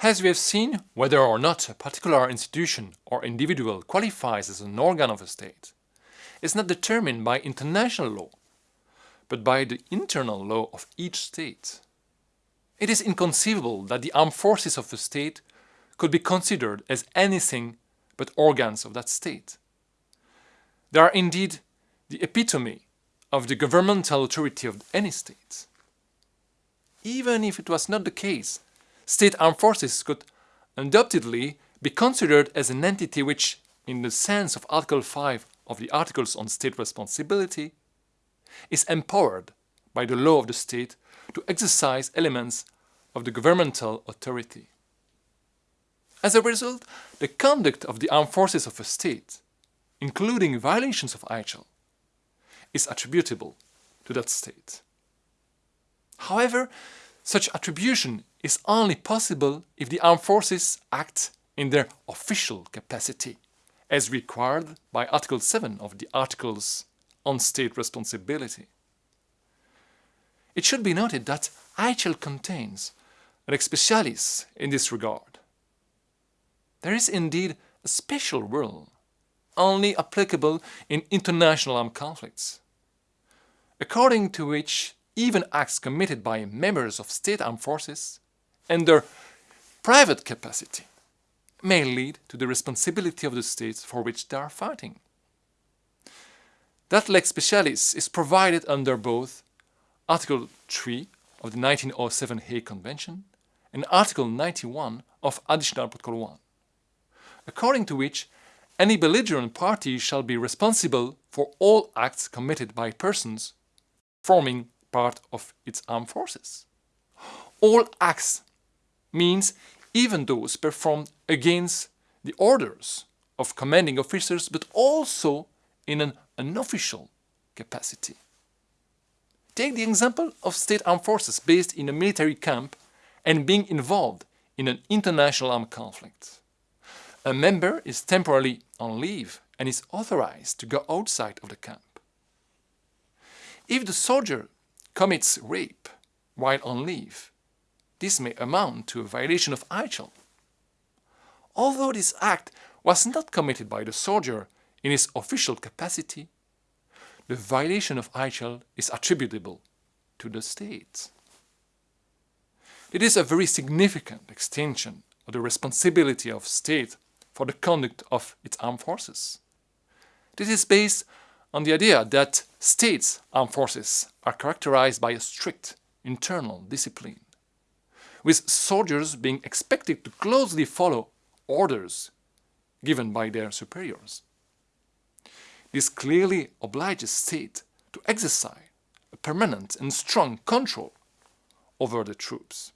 As we have seen, whether or not a particular institution or individual qualifies as an organ of a state is not determined by international law, but by the internal law of each state. It is inconceivable that the armed forces of a state could be considered as anything but organs of that state. They are indeed the epitome of the governmental authority of any state. Even if it was not the case, state armed forces could undoubtedly be considered as an entity which, in the sense of Article 5 of the Articles on State Responsibility, is empowered by the law of the state to exercise elements of the governmental authority. As a result, the conduct of the armed forces of a state, including violations of IHL, is attributable to that state. However, such attribution is only possible if the armed forces act in their official capacity, as required by Article 7 of the Articles on State Responsibility. It should be noted that IHL contains a lex specialis in this regard. There is indeed a special rule, only applicable in international armed conflicts, according to which even acts committed by members of state armed forces and their private capacity may lead to the responsibility of the states for which they are fighting. That lex specialis is provided under both Article 3 of the 1907 Hague Convention and Article 91 of Additional Protocol 1, according to which any belligerent party shall be responsible for all acts committed by persons forming part of its armed forces. All acts means even those performed against the orders of commanding officers, but also in an unofficial capacity. Take the example of state armed forces based in a military camp and being involved in an international armed conflict. A member is temporarily on leave and is authorized to go outside of the camp. If the soldier commits rape while on leave, this may amount to a violation of IHL. Although this act was not committed by the soldier in his official capacity, the violation of IHL is attributable to the state. It is a very significant extension of the responsibility of state for the conduct of its armed forces. This is based on the idea that states' armed forces are characterized by a strict internal discipline, with soldiers being expected to closely follow orders given by their superiors. This clearly obliges state to exercise a permanent and strong control over the troops.